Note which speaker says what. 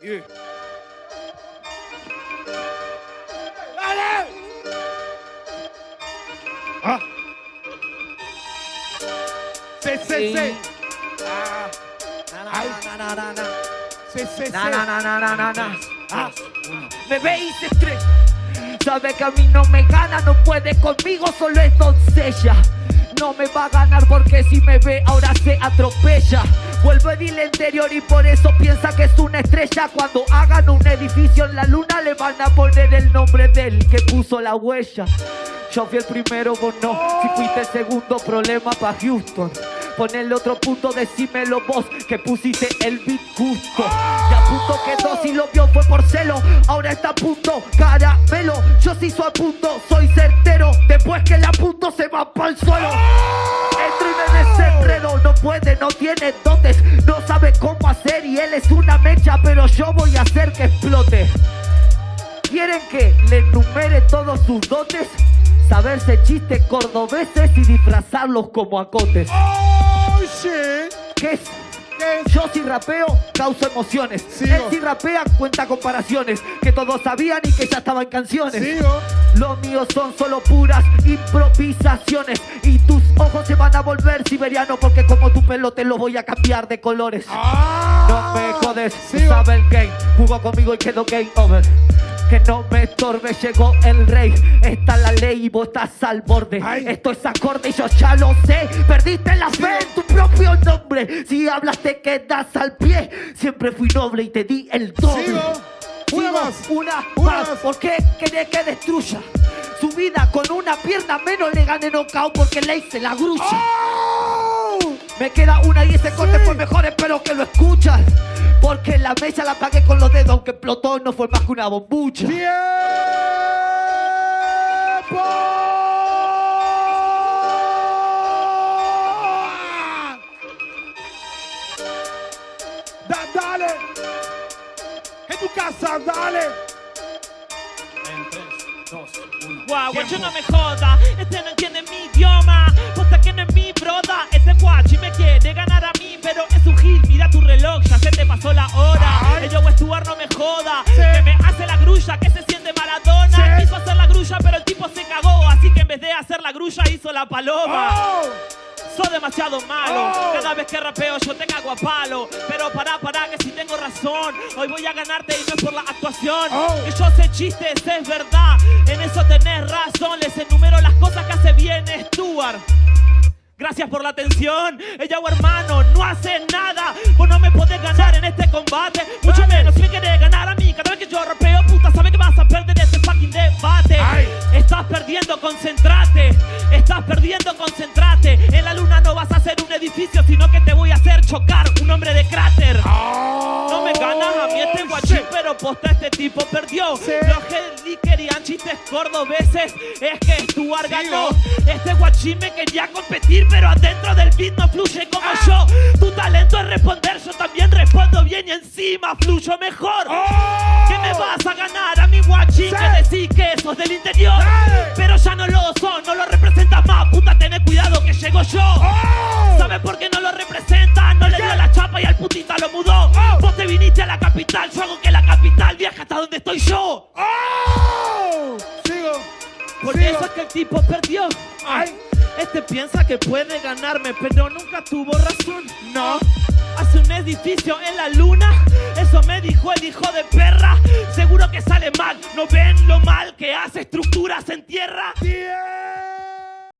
Speaker 1: Y- ¡Dale! Ah. Sí, sí, sí. Ah.
Speaker 2: Na, na, na, na.
Speaker 1: Sí, sí, sí.
Speaker 2: Na, na, na, na, na, na, na.
Speaker 1: Ah.
Speaker 2: Me veis estrella. Sabe que a mí no me gana, no puede conmigo, solo es doncella. No me va a ganar porque si me ve ahora se atropella. Vuelvo en el interior y por eso piensa que es una estrella. Cuando hagan un edificio en la luna le van a poner el nombre del que puso la huella. Yo fui el primero, vos no. Si fuiste el segundo, problema pa' Houston. Pon el otro punto, decímelo vos, que pusiste el beat justo. Y a punto quedó, si lo vio fue por celo. Ahora está a punto, caramelo. Yo sí soy a punto, soy certero. Después que la punto se va para el suelo. Puede, no tiene dotes, no sabe cómo hacer y él es una mecha, pero yo voy a hacer que explote. ¿Quieren que le enumere todos sus dotes? Saberse chistes cordobeses y disfrazarlos como acotes.
Speaker 1: Oh, shit.
Speaker 2: ¿Qué es? Yo si rapeo, causo emociones.
Speaker 1: Sigo.
Speaker 2: Él si rapea, cuenta comparaciones. Que todos sabían y que ya estaban canciones.
Speaker 1: Sigo.
Speaker 2: Los míos son solo puras improvisaciones. Y tus ojos se van a volver siberianos. Porque como tu pelo te lo voy a cambiar de colores.
Speaker 1: Ah.
Speaker 2: No me jodes, sabes el game. Jugó conmigo y quedó game over. Que no me estorbe, llegó el rey. Está la ley y vos estás al borde.
Speaker 1: Ay.
Speaker 2: Esto es acorde y yo ya lo sé. Perdiste la fe Si hablas te quedas al pie. Siempre fui noble y te di el doble.
Speaker 1: Sigo. Una
Speaker 2: Sigo,
Speaker 1: más.
Speaker 2: Una,
Speaker 1: Una
Speaker 2: más.
Speaker 1: más.
Speaker 2: ¿Por qué querés que destruya? Su vida con una pierna menos le gané knockout porque le hice la grulla.
Speaker 1: Oh.
Speaker 2: Me queda una y ese corte
Speaker 1: Sí.
Speaker 2: fue mejor, espero que lo escuchas. Porque la mesa la pagué con los dedos, aunque explotó no fue más que una bombucha.
Speaker 1: ¡Tiempo! En tu casa, dale.
Speaker 3: En 3, 2, 1.
Speaker 4: Guau, guacho no me joda, este no entiende mi idioma Posta que no es mi broda, este guachi me quiere ganar a mí Pero es un gil, mira tu reloj, ya se te pasó la hora
Speaker 1: Ay.
Speaker 4: El yo Stuart no me joda,
Speaker 1: Sí.
Speaker 4: que me hace la grulla, que se siente Maradona
Speaker 1: Sí.
Speaker 4: Quiso hacer la grulla pero el tipo se cagó Así que en vez de hacer la grulla hizo la paloma
Speaker 1: Oh.
Speaker 4: Sos demasiado malo,
Speaker 1: Oh.
Speaker 4: cada vez que rapeo yo te cago a palo Pero pará, pará, que Hoy voy a ganarte y no es por la actuación
Speaker 1: Oh.
Speaker 4: Que yo sé chistes, es verdad En eso tenés razón, les enumero las cosas que hace bien Stuart Gracias por la atención, ella o hermano, no hace nada Vos no me podés ganar en este combate Mucho
Speaker 1: Dale.
Speaker 4: menos si me querés ganar a mí Cada vez que yo rapeo, puta, sabes que vas a perder este fucking debate
Speaker 1: Ay.
Speaker 4: Estás perdiendo, concentrate. Estás perdiendo, concentrate. En la luna no vas a hacer un edificio, sino que te voy a hacer chocar un hombre de cráter. No posta este tipo perdió.
Speaker 1: Sí.
Speaker 4: Los que querían chistes cordobeses es que Stuart ganó. Este guachín me quería competir, pero adentro del beat no fluye como
Speaker 1: Ah.
Speaker 4: yo. Tu talento es responder, yo también respondo bien y encima fluyo mejor.
Speaker 1: Oh.
Speaker 4: ¿Qué me vas a ganar a mi guachín?
Speaker 1: Sí.
Speaker 4: Que decís que sos del interior.
Speaker 1: Dale.
Speaker 4: Pero ya no lo capital, yo hago que la capital viaje hasta donde estoy yo.
Speaker 1: Oh. Sigo.
Speaker 4: Por
Speaker 1: Sigo.
Speaker 4: eso es que el tipo perdió.
Speaker 1: Ay.
Speaker 4: Este piensa que puede ganarme, pero nunca tuvo razón.
Speaker 1: No.
Speaker 4: Hace un edificio en la luna, eso me dijo el hijo de perra. Seguro que sale mal, ¿no ven lo mal que hace estructuras en tierra?
Speaker 1: Tiempo.